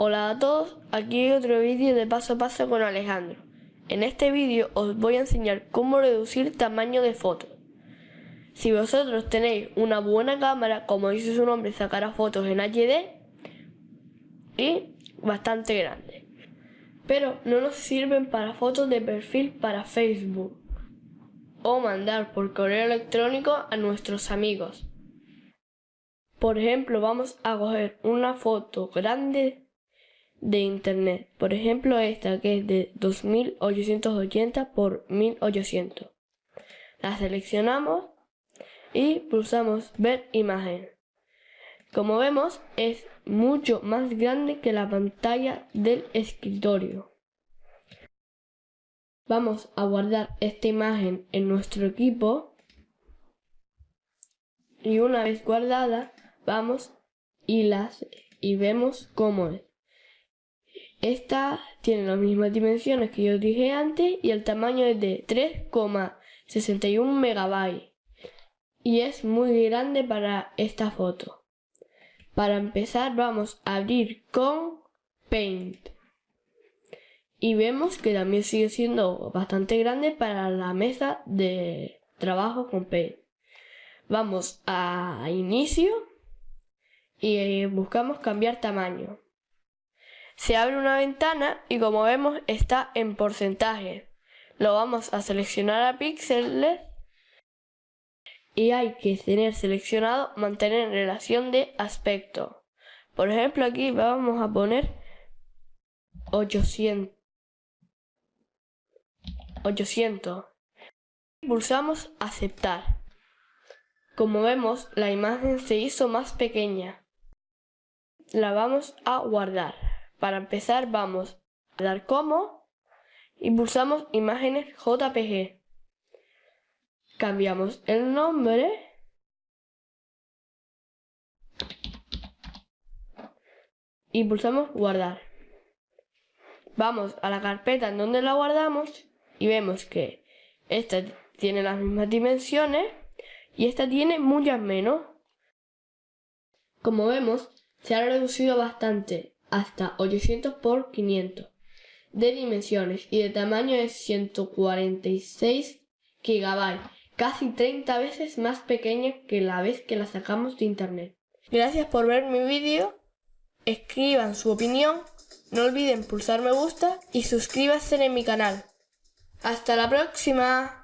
Hola a todos, aquí hay otro vídeo de paso a paso con Alejandro. En este vídeo os voy a enseñar cómo reducir tamaño de fotos. Si vosotros tenéis una buena cámara, como dice su nombre, sacará fotos en HD y bastante grande. Pero no nos sirven para fotos de perfil para Facebook o mandar por correo electrónico a nuestros amigos. Por ejemplo, vamos a coger una foto grande de internet. Por ejemplo, esta que es de 2880 por 1800. La seleccionamos y pulsamos ver imagen. Como vemos, es mucho más grande que la pantalla del escritorio. Vamos a guardar esta imagen en nuestro equipo y una vez guardada vamos y las y vemos cómo es. Esta tiene las mismas dimensiones que yo dije antes y el tamaño es de 3,61 megabytes y es muy grande para esta foto. Para empezar vamos a abrir con Paint y vemos que también sigue siendo bastante grande para la mesa de trabajo con Paint. Vamos a inicio y buscamos cambiar tamaño. Se abre una ventana y como vemos está en porcentaje. Lo vamos a seleccionar a píxeles y hay que tener seleccionado mantener en relación de aspecto. Por ejemplo aquí vamos a poner 800. 800. Pulsamos aceptar. Como vemos la imagen se hizo más pequeña. La vamos a guardar. Para empezar vamos a dar como y pulsamos imágenes JPG. Cambiamos el nombre y pulsamos guardar. Vamos a la carpeta en donde la guardamos y vemos que esta tiene las mismas dimensiones y esta tiene muchas menos. Como vemos, se ha reducido bastante hasta 800 por 500 de dimensiones y de tamaño es 146 GB, casi 30 veces más pequeña que la vez que la sacamos de internet. Gracias por ver mi vídeo, escriban su opinión, no olviden pulsar me gusta y suscríbanse en mi canal. ¡Hasta la próxima!